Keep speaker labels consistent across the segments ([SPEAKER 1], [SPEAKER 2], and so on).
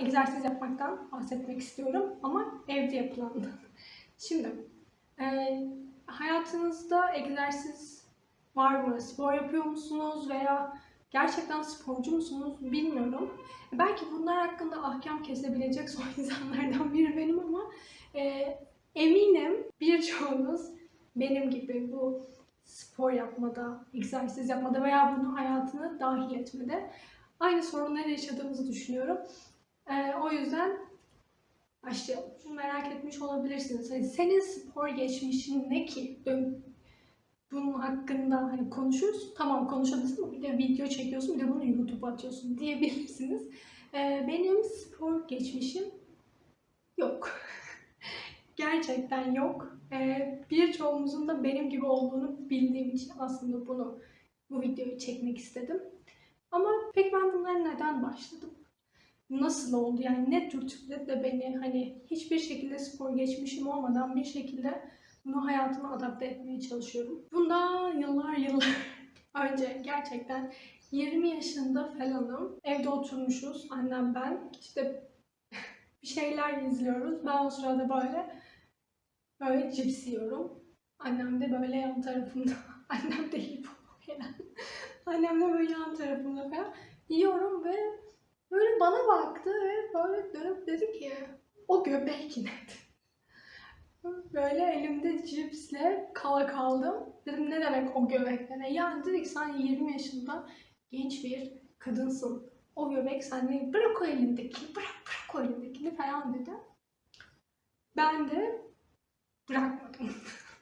[SPEAKER 1] egzersiz yapmaktan bahsetmek istiyorum ama evde yapılandan. Şimdi e, hayatınızda egzersiz var mı? Spor yapıyor musunuz veya gerçekten sporcu musunuz bilmiyorum. Belki bunlar hakkında ahkam kesebilecek son insanlardan biri benim ama e, eminim birçoğunuz benim gibi bu spor yapmada, egzersiz yapmada veya bunu hayatına dahil etmede aynı sorunları yaşadığımızı düşünüyorum. E, o yüzden başlayalım. Şunu merak etmiş olabilirsiniz. Hani senin spor geçmişin ne ki? Bunun hakkında hani konuşuruz. Tamam konuşabilirsin bir de video çekiyorsun bir de bunu YouTube'a atıyorsun diyebilirsiniz. Ee, benim spor geçmişim yok. Gerçekten yok. Ee, birçoğumuzun da benim gibi olduğunu bildiğim için aslında bunu bu videoyu çekmek istedim. Ama peki ben bunlara neden başladım? Nasıl oldu? Yani ne dürtükledi de beni hani hiçbir şekilde spor geçmişim olmadan bir şekilde bunu hayatıma adapte etmeye çalışıyorum. Bundan yıllar yıllar önce gerçekten 20 yaşında falanım. Evde oturmuşuz annem ben. İşte bir şeyler izliyoruz. Ben o sırada böyle böyle cips yiyorum. Annem de böyle yan tarafımda. Annem de hipo falan. Annem de böyle yan tarafımda falan. Yiyorum ve böyle bana baktı ve böyle dönüp dedi ki o göbek ne? Böyle elimde cipsle kala kaldım. Dedim ne demek o göbek ne? Yani dedik sen 20 yaşında genç bir kadınsın. O göbek sende bırak o elindekini, bırak bırak o elindekini falan dedi. Ben de bırakmadım.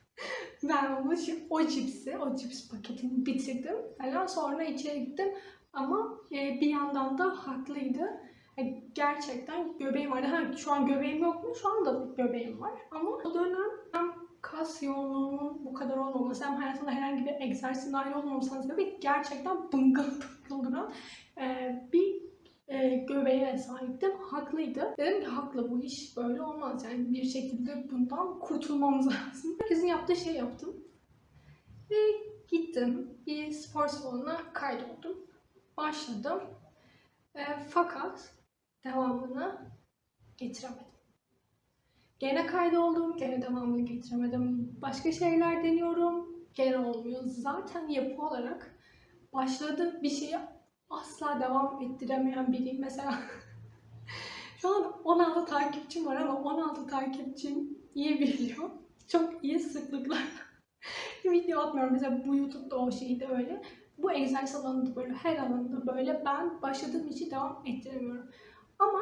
[SPEAKER 1] ben onu, o cipsi, o cips paketini bitirdim falan. Sonra içeri gittim. Ama e, bir yandan da haklıydı. Yani gerçekten göbeğim vardı. Ha, şu an göbeğim yok mu? Şu anda göbeğim var. Ama o dönem hem kas yoğunluğunun bu kadar olmaması hem hayatımda herhangi bir egzersiz dahil olmamasının sebebi gerçekten bıngıl bıngıl duran e, bir e, göbeğe sahiptim. Haklıydı. Dedim ki haklı bu iş böyle olmaz. Yani bir şekilde bundan kurtulmamız lazım. Herkesin yaptığı şey yaptım. Ve gittim. Bir spor salonuna kaydoldum. Başladım. E, fakat devamını getiremedim. Gene kaydoldum, gene devamını getiremedim. Başka şeyler deniyorum, gene olmuyor. Zaten yapı olarak başladığı bir şeyi asla devam ettiremeyen biriyim. Mesela şu an 16 takipçim var ama 16 takipçim iyi biliyor. Çok iyi sıklıklar. video atmıyorum. Mesela bu YouTube'da o şeyi de öyle. Bu egzersiz alanında böyle, her alanında böyle ben başladığım işi devam ettiremiyorum. Ama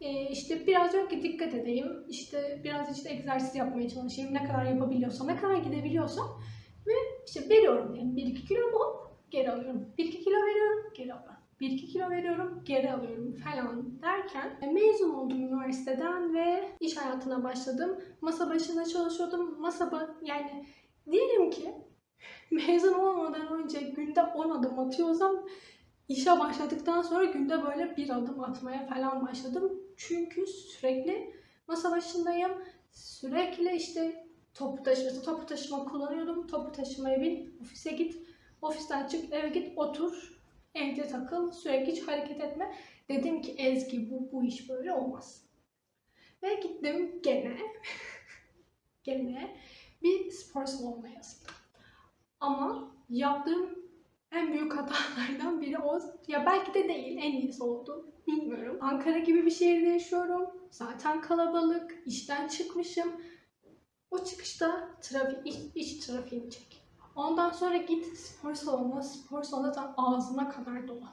[SPEAKER 1] e, işte biraz yok ki dikkat edeyim, işte biraz işte egzersiz yapmaya çalışayım, ne kadar yapabiliyorsam, ne kadar gidebiliyorsam ve işte veriyorum diyelim 1-2 kilo hop geri alıyorum, 1-2 kilo veriyorum, geri alıyorum. 1-2 kilo veriyorum, geri alıyorum falan derken e, mezun oldum üniversiteden ve iş hayatına başladım. Masa başında çalışıyordum. Masa ba- yani diyelim ki mezun olmadan önce günde 10 adım atıyorsam işe başladıktan sonra günde böyle bir adım atmaya falan başladım. Çünkü sürekli masa başındayım. Sürekli işte topu taşıması, topu taşıma kullanıyordum. Topu taşımaya bin, ofise git, ofisten çık, eve git, otur, evde takıl, sürekli hiç hareket etme. Dedim ki Ezgi bu, bu iş böyle olmaz. Ve gittim gene, gene bir spor salonuna yazıldım. Ama yaptığım en büyük hatalardan biri o. Ya belki de değil, en iyisi oldu. Bilmiyorum. Ankara gibi bir şehirde yaşıyorum. Zaten kalabalık. işten çıkmışım. O çıkışta trafik, iç, iç trafiğini çek. Ondan sonra git spor salonuna. Spor salonu da ağzına kadar dolu.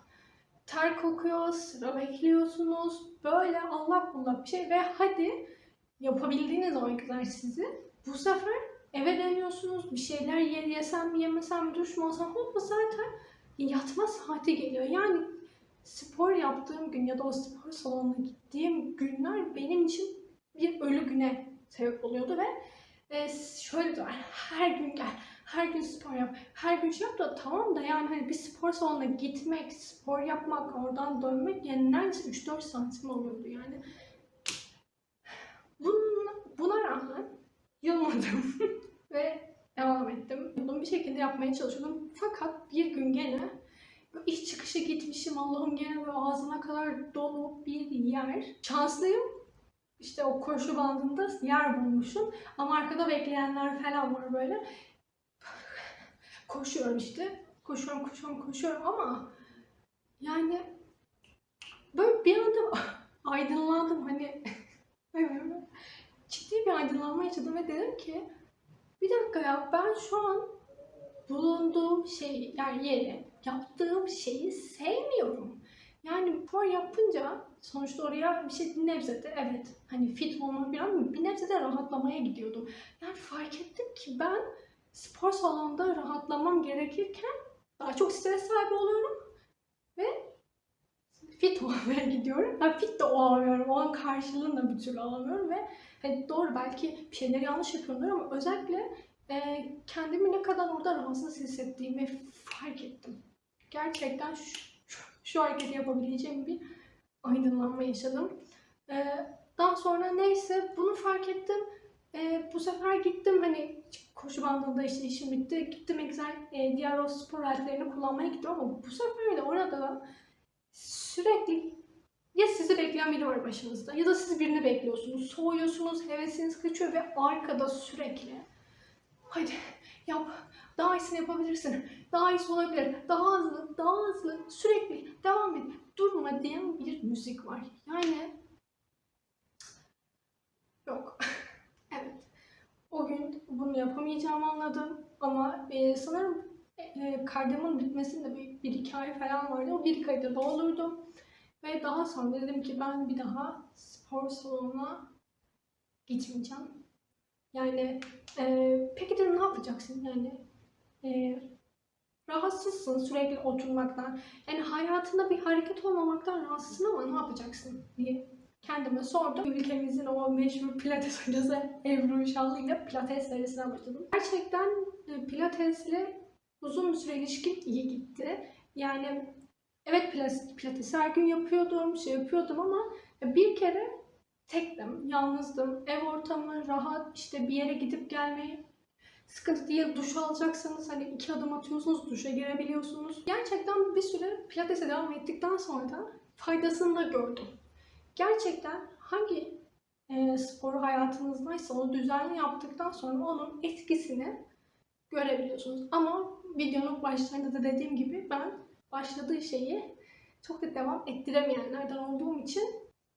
[SPEAKER 1] Ter kokuyor, sıra bekliyorsunuz. Böyle Allah bullak bir şey. Ve hadi yapabildiğiniz o egzersizi bu sefer eve dönüyorsunuz. Bir şeyler ye, yesem mi yemesem duş mu alsam hop zaten yatma saati geliyor. Yani spor yaptığım gün ya da o spor salonuna gittiğim günler benim için bir ölü güne sebep oluyordu ve e, şöyle diyorlar her gün gel, her gün spor yap, her gün şey yap da tamam da yani hani bir spor salonuna gitmek, spor yapmak, oradan dönmek yani neredeyse 3-4 santim oluyordu yani. Buna, buna rağmen yılmadım ve devam ettim. Bunu bir şekilde yapmaya çalışıyordum. Fakat bir gün gene iş çıkışı gitmişim. Allah'ım gene böyle ağzına kadar dolu bir yer. Şanslıyım. İşte o koşu bandında yer bulmuşum. Ama arkada bekleyenler falan var böyle. Koşuyorum işte. Koşuyorum, koşuyorum, koşuyorum ama yani böyle bir anda aydınlandım hani ciddi bir aydınlanma yaşadım ve dedim ki bir dakika ya ben şu an bulunduğum şey yani yeri yaptığım şeyi sevmiyorum. Yani spor yapınca sonuçta oraya bir şey nebzede evet hani fit olmak bir an bir nebzede rahatlamaya gidiyordum. Yani fark ettim ki ben spor salonunda rahatlamam gerekirken daha çok stres sahibi oluyorum ve fit olmaya gidiyorum. Ben fit de olamıyorum. Onun karşılığını da bir türlü alamıyorum ve hani doğru belki bir şeyleri yanlış yapıyorumdur ama özellikle e, kendimi ne kadar orada rahatsız hissettiğimi fark ettim. Gerçekten şu, şu, hareketi yapabileceğim bir aydınlanma yaşadım. E, daha sonra neyse bunu fark ettim. E, bu sefer gittim hani koşu bandında işte işim bitti. Gittim egzer, e, diğer o spor aletlerini kullanmaya gittim ama bu sefer de orada da sürekli ya sizi bekleyen biri var başınızda ya da siz birini bekliyorsunuz. Soğuyorsunuz, hevesiniz kaçıyor ve arkada sürekli hadi yap, daha iyisini yapabilirsin, daha iyisi olabilir, daha hızlı, daha hızlı, sürekli devam et, durma diyen bir müzik var. Yani yok. evet. O gün bunu yapamayacağımı anladım ama e, sanırım e, kaydımın bitmesinde bir, bir iki ay falan vardı. O bir kaydı doldurdum. Ve daha sonra dedim ki ben bir daha spor salonuna gitmeyeceğim. Yani e, peki dedim ne yapacaksın? Yani e, rahatsızsın sürekli oturmaktan. Yani hayatında bir hareket olmamaktan rahatsızsın ama ne yapacaksın diye kendime sordum. Ülkemizin o meşhur pilates hocası Ebru Uşallı ile pilates serisine başladım. Gerçekten e, pilatesle uzun bir süre ilişkim iyi gitti. Yani evet pilates, pilates her gün yapıyordum, şey yapıyordum ama bir kere tektim, yalnızdım. Ev ortamı rahat, işte bir yere gidip gelmeyi sıkıntı değil. Duş alacaksanız hani iki adım atıyorsunuz, duşa girebiliyorsunuz. Gerçekten bir süre pilatese devam ettikten sonra da faydasını da gördüm. Gerçekten hangi e, spor hayatınızdaysa onu düzenli yaptıktan sonra onun etkisini görebiliyorsunuz. Ama videonun başlarında da dediğim gibi ben başladığı şeyi çok da devam ettiremeyenlerden olduğum için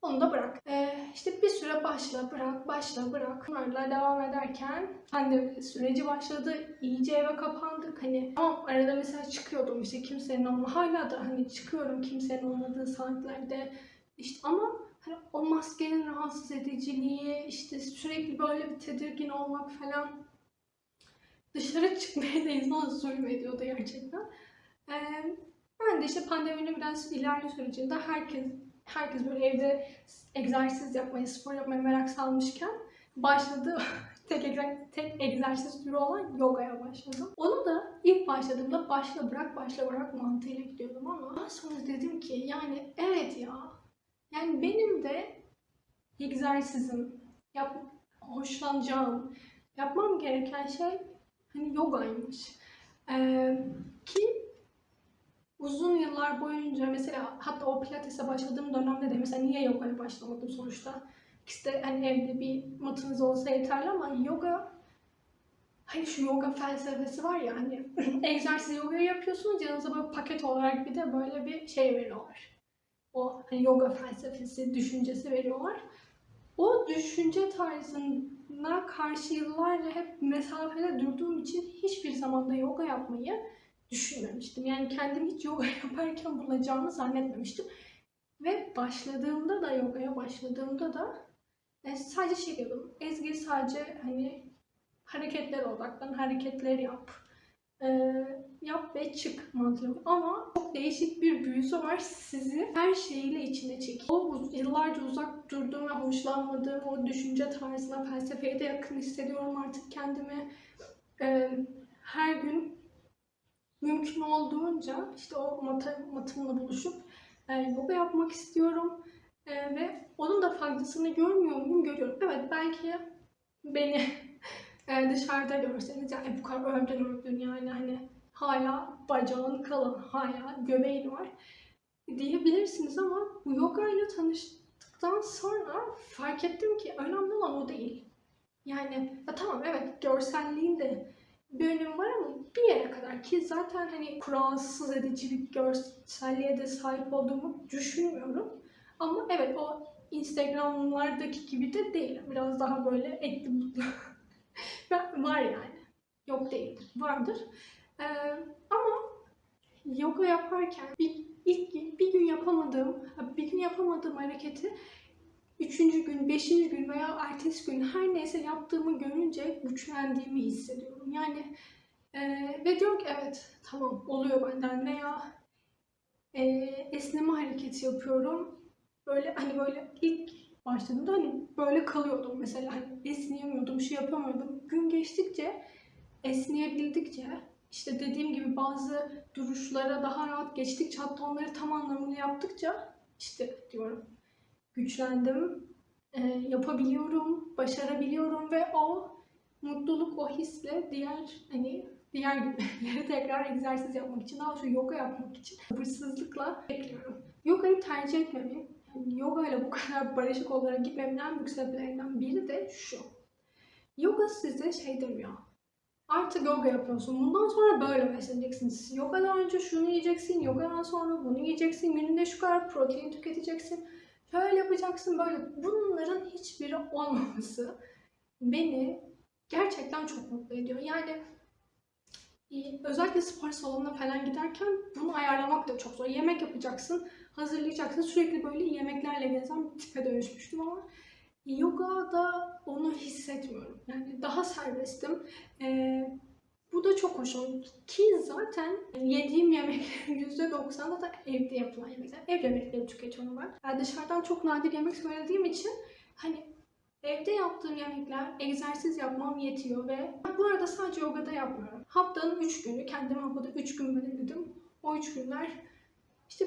[SPEAKER 1] onu da bırak. Ee, işte bir süre başla, bırak, başla, bırak. Bunlarla devam ederken pandemi süreci başladı. İyice eve kapandık. Hani ama arada mesela çıkıyordum işte kimsenin olma hala da hani çıkıyorum kimsenin olmadığı saatlerde. İşte ama hani o maskenin rahatsız ediciliği, işte sürekli böyle bir tedirgin olmak falan dışarı çıkmaya da insan zulmediyordu gerçekten. Ee, ben de işte pandeminin biraz ilerli sürecinde herkes herkes böyle evde egzersiz yapmayı, spor yapmaya merak salmışken başladı tek, tek egzersiz türü olan yogaya başladım. Onu da ilk başladığımda başla bırak başla bırak mantığıyla gidiyordum ama daha sonra dedim ki yani evet ya yani benim de egzersizim, yap, hoşlanacağım, yapmam gereken şey hani yogaymış. Ee, ki uzun yıllar boyunca mesela hatta o pilatese başladığım dönemde de mesela niye yogaya başlamadım sonuçta? İşte hani evde bir matınız olsa yeterli ama yoga hani şu yoga felsefesi var ya hani egzersiz yoga yapıyorsunuz yanınıza böyle paket olarak bir de böyle bir şey veriyorlar. O hani yoga felsefesi, düşüncesi veriyorlar. O düşünce tarzına karşı yıllarca hep mesafede durduğum için hiçbir zamanda yoga yapmayı düşünmemiştim. Yani kendim hiç yoga yaparken bulacağımı zannetmemiştim. Ve başladığımda da yogaya başladığımda da e, sadece şey diyordum. Ezgi sadece hani hareketlere odaklan, hareketler yap. E, yap ve çık mantığı. Ama çok değişik bir büyüsü var. Sizi her şeyiyle içine çekiyor. O yıllarca uzak durduğum ve hoşlanmadığım o düşünce tarzına, felsefeye de yakın hissediyorum artık kendimi. E, her gün mümkün olduğunca işte o mat matımla buluşup e, yoga yapmak istiyorum. E, ve onun da faydasını görmüyor muyum? Görüyorum. Evet belki beni e, dışarıda görseniz yani bu kadar övdün övdün yani hani hala bacağın kalın hala göbeğin var diyebilirsiniz ama bu yoga ile tanıştıktan sonra fark ettim ki önemli olan o değil. Yani ya tamam evet görselliğin de bir önemi var ama bir yere kadar ki zaten hani kuralsız edici bir görselliğe de sahip olduğumu düşünmüyorum. Ama evet o Instagram'lardaki gibi de değil. Biraz daha böyle etli mutlu. Var yani. Yok değildir. Vardır. Ee, ama yoga yaparken bir, ilk bir gün yapamadığım, bir gün yapamadığım hareketi üçüncü gün, beşinci gün veya ertesi gün her neyse yaptığımı görünce güçlendiğimi hissediyorum. Yani e, ve diyorum ki evet tamam oluyor benden veya e, esneme hareketi yapıyorum. Böyle hani böyle ilk başladığımda hani böyle kalıyordum mesela hani esneyemiyordum, şey yapamıyordum. Gün geçtikçe esneyebildikçe işte dediğim gibi bazı duruşlara daha rahat geçtikçe hatta onları tam anlamıyla yaptıkça işte diyorum güçlendim, e, yapabiliyorum, başarabiliyorum ve o mutluluk, o hisle diğer hani diğer günleri tekrar egzersiz yapmak için, daha şu yoga yapmak için sabırsızlıkla bekliyorum. Yogayı tercih etmemin, yani yoga ile bu kadar barışık olarak gitmemin en büyük sebeplerinden biri de şu. Yoga size şey demiyor. Artık yoga yapıyorsun. Bundan sonra böyle besleneceksiniz. Yogadan önce şunu yiyeceksin, yogadan sonra bunu yiyeceksin. Gününde şu kadar protein tüketeceksin. Şöyle yapacaksın böyle. Bunların hiçbiri olmaması beni gerçekten çok mutlu ediyor. Yani e, özellikle spor salonuna falan giderken bunu ayarlamak da çok zor. Yemek yapacaksın, hazırlayacaksın. Sürekli böyle yemeklerle gezen bir tipe dönüşmüştüm ama yogada onu hissetmiyorum. Yani daha serbestim. Ee, bu da çok hoşum. Ki zaten yediğim yemeklerin %90'ı da evde yapılan yemekler. Ev yemekleri tüketiyorum ben. Yani dışarıdan çok nadir yemek söylediğim için hani evde yaptığım yemekler, egzersiz yapmam yetiyor ve bu arada sadece yogada yapmıyorum. Haftanın 3 günü, kendime haftada 3 gün belirledim. O 3 günler işte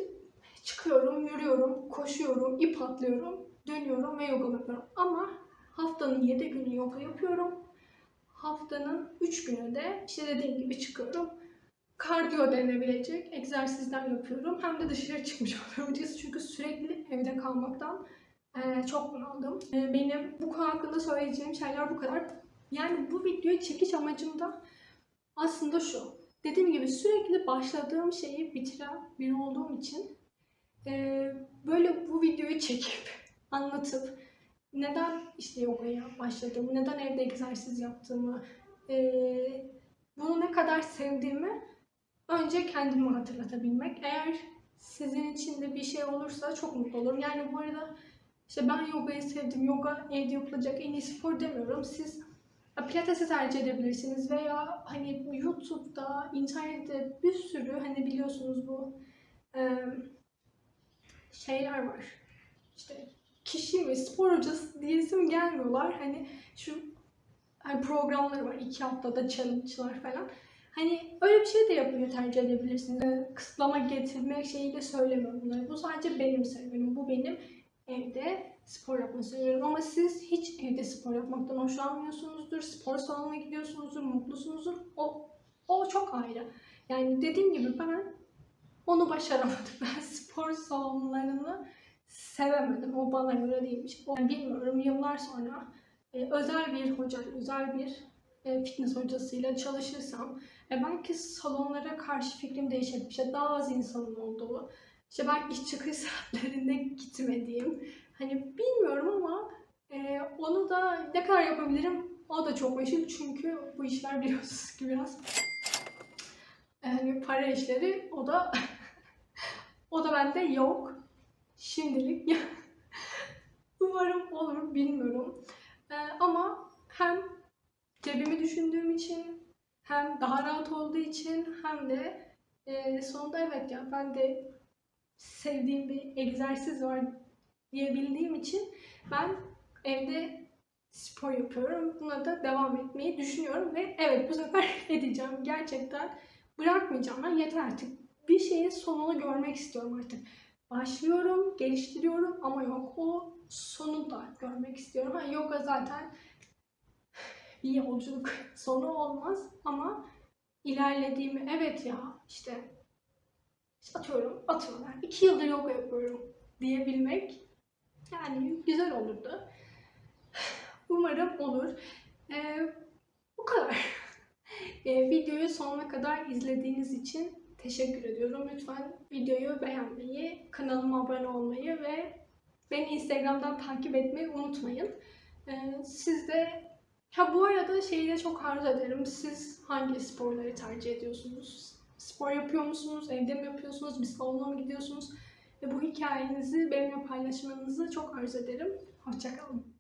[SPEAKER 1] çıkıyorum, yürüyorum, koşuyorum, ip atlıyorum, dönüyorum ve yoga yapıyorum. Ama haftanın 7 günü yoga yapıyorum. Haftanın 3 günü de işte dediğim gibi çıkıyorum. Kardiyo denebilecek egzersizler yapıyorum. Hem de dışarı çıkmış oluyorum. Çünkü sürekli evde kalmaktan eee, çok bunaldım. Eee, benim bu konu hakkında söyleyeceğim şeyler bu kadar. Yani bu videoyu çekiş amacım da aslında şu. Dediğim gibi sürekli başladığım şeyi bitiren biri olduğum için eee, böyle bu videoyu çekip anlatıp neden işte yogaya başladığımı, neden evde egzersiz yaptığımı, eee, bunu ne kadar sevdiğimi önce kendime hatırlatabilmek. Eğer sizin için de bir şey olursa çok mutlu olurum. Yani bu arada işte ben yogayı sevdim, yoga evde yapılacak en iyi spor demiyorum. Siz pilatesi tercih edebilirsiniz veya hani YouTube'da, internette bir sürü hani biliyorsunuz bu şeyler var. İşte kişi mi, spor hocası diyesim gelmiyorlar. Hani şu hani programları var. iki haftada challenge'lar falan. Hani öyle bir şey de yapmayı tercih edebilirsiniz. Ee, Kısıtlama getirmek şeyiyle söylemiyorum bunları. Bu sadece benim serüvenim. Bu benim evde spor yapma serüvenim. Ama siz hiç evde spor yapmaktan hoşlanmıyorsunuzdur. Spor salonuna gidiyorsunuzdur, mutlusunuzdur. O, o çok ayrı. Yani dediğim gibi ben onu başaramadım. Ben spor salonlarını sevemedim. O bana göre değilmiş. O, bilmiyorum yıllar sonra e, özel bir hoca, özel bir e, fitness hocasıyla çalışırsam e, belki salonlara karşı fikrim değişebilir. İşte daha az insanın olduğu, işte belki çıkış saatlerinde gitmediğim. Hani bilmiyorum ama e, onu da ne kadar yapabilirim o da çok meşhur çünkü bu işler biliyorsunuz ki biraz yani para işleri o da o da bende yok. Şimdilik umarım olur bilmiyorum. Ee, ama hem cebimi düşündüğüm için hem daha rahat olduğu için hem de e, sonunda evet ya ben de sevdiğim bir egzersiz var diyebildiğim için ben evde spor yapıyorum. Buna da devam etmeyi düşünüyorum ve evet bu sefer edeceğim. Gerçekten bırakmayacağım. Ben yeter artık. Bir şeyin sonunu görmek istiyorum artık. Başlıyorum, geliştiriyorum ama yok o sonu da görmek istiyorum. Ha, yoga zaten bir yolculuk sonu olmaz ama ilerlediğimi, evet ya işte, işte atıyorum. Yani iki yıldır yoga yapıyorum diyebilmek yani güzel olurdu. Umarım olur. Ee, bu kadar. Ee, videoyu sonuna kadar izlediğiniz için teşekkür ediyorum. Lütfen videoyu beğenmeyi, kanalıma abone olmayı ve beni Instagram'dan takip etmeyi unutmayın. Ee, siz de ha bu arada şeyi de çok arzu ederim. Siz hangi sporları tercih ediyorsunuz? Spor yapıyor musunuz? Evde mi yapıyorsunuz? Bir salona mı gidiyorsunuz? Ve bu hikayenizi benimle paylaşmanızı çok arzu ederim. Hoşçakalın.